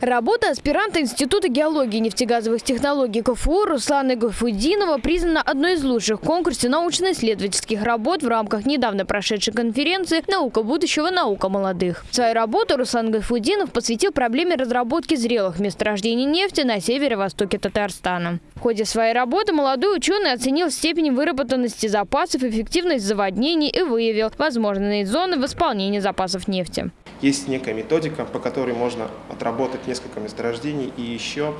Работа аспиранта Института геологии и нефтегазовых технологий КФУ Руслана Гафудинова признана одной из лучших в конкурсе научно-исследовательских работ в рамках недавно прошедшей конференции «Наука будущего. Наука молодых». Свою работу Руслан Гафудинов посвятил проблеме разработки зрелых месторождений нефти на северо-востоке Татарстана. В ходе своей работы молодой ученый оценил степень выработанности запасов, эффективность заводнений и выявил возможные зоны восполнения запасов нефти. Есть некая методика, по которой можно отработать несколько месторождений и еще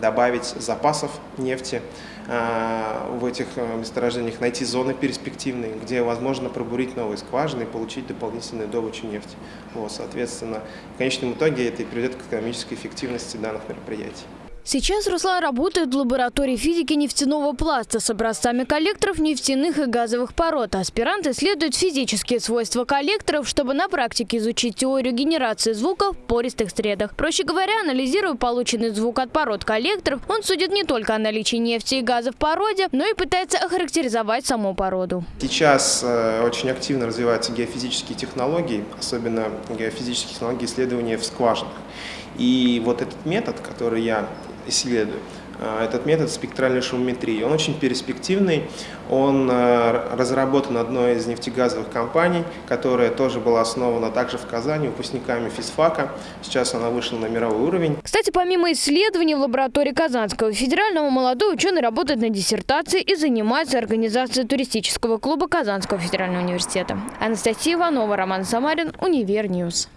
добавить запасов нефти э, в этих э, месторождениях, найти зоны перспективные, где возможно пробурить новые скважины и получить дополнительную добычу нефти. Вот, соответственно, в конечном итоге это и приведет к экономической эффективности данных мероприятий. Сейчас Руслан работает в лаборатории физики нефтяного пласта с образцами коллекторов нефтяных и газовых пород. Аспирант исследует физические свойства коллекторов, чтобы на практике изучить теорию генерации звука в пористых средах. Проще говоря, анализируя полученный звук от пород коллекторов, он судит не только о наличии нефти и газа в породе, но и пытается охарактеризовать саму породу. Сейчас э, очень активно развиваются геофизические технологии, особенно геофизические технологии исследования в скважинах. И вот этот метод, который я исследую. А, этот метод спектральной шумометрии. Он очень перспективный, он а, разработан одной из нефтегазовых компаний, которая тоже была основана также в Казани выпускниками физфака. Сейчас она вышла на мировой уровень. Кстати, помимо исследований в лаборатории Казанского федерального, молодой ученый работает на диссертации и занимается организацией туристического клуба Казанского федерального университета. Анастасия Иванова, Роман Самарин, Univer News.